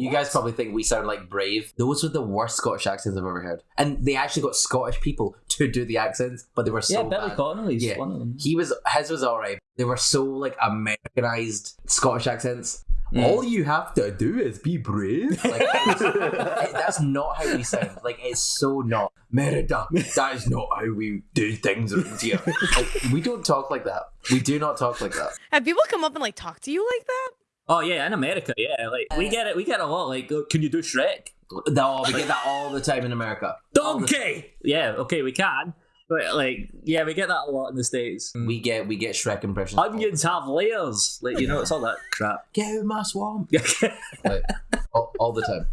You guys probably think we sound like brave. Those were the worst Scottish accents I've ever heard. And they actually got Scottish people to do the accents, but they were so yeah, Billy bad. Connolly's Yeah. one of them. He was his was alright. They were so like Americanized Scottish accents. Mm. All you have to do is be brave. Like that's not how we sound. Like it's so not. Merida. That is not how we do things around here. Like, we don't talk like that. We do not talk like that. Have people come up and like talk to you like that? Oh yeah, in America, yeah, like we get it. We get a lot. Like, can you do Shrek? No, we get that all the time in America. All the- Donkey. Yeah, okay, we can. But like, yeah, we get that a lot in the states. Mm. We get we get Shrek impressions. Onions have layers. Like, you know, it's all that crap. Get out of my swamp. Yeah. Like, all, all the time.